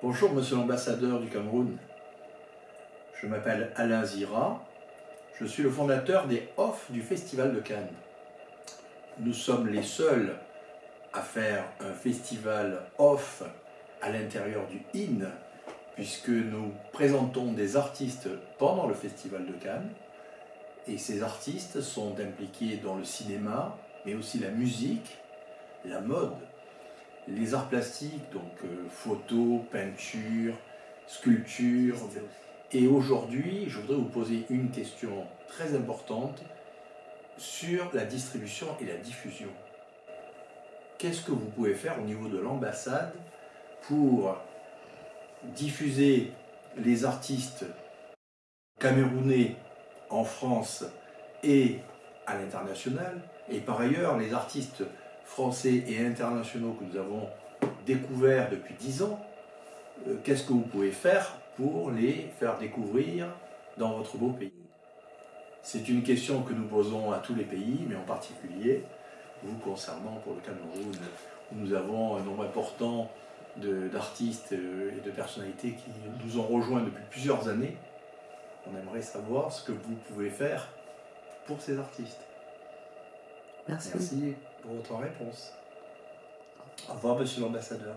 Bonjour Monsieur l'ambassadeur du Cameroun. Je m'appelle Alain Zira. Je suis le fondateur des Off du Festival de Cannes. Nous sommes les seuls à faire un festival off à l'intérieur du IN, puisque nous présentons des artistes pendant le Festival de Cannes. Et ces artistes sont impliqués dans le cinéma, mais aussi la musique, la mode, les arts plastiques, donc euh, photo, peinture, sculpture. Et aujourd'hui, je voudrais vous poser une question très importante sur la distribution et la diffusion. Qu'est-ce que vous pouvez faire au niveau de l'ambassade pour diffuser les artistes camerounais en France et à l'international, et par ailleurs les artistes français et internationaux que nous avons découverts depuis dix ans, euh, qu'est-ce que vous pouvez faire pour les faire découvrir dans votre beau pays? C'est une question que nous posons à tous les pays, mais en particulier vous concernant pour le Cameroun, où nous avons un nombre important d'artistes euh, et de personnalités qui nous ont rejoints depuis plusieurs années. On aimerait savoir ce que vous pouvez faire pour ces artistes. Merci. Pour votre réponse. Au revoir, monsieur l'ambassadeur.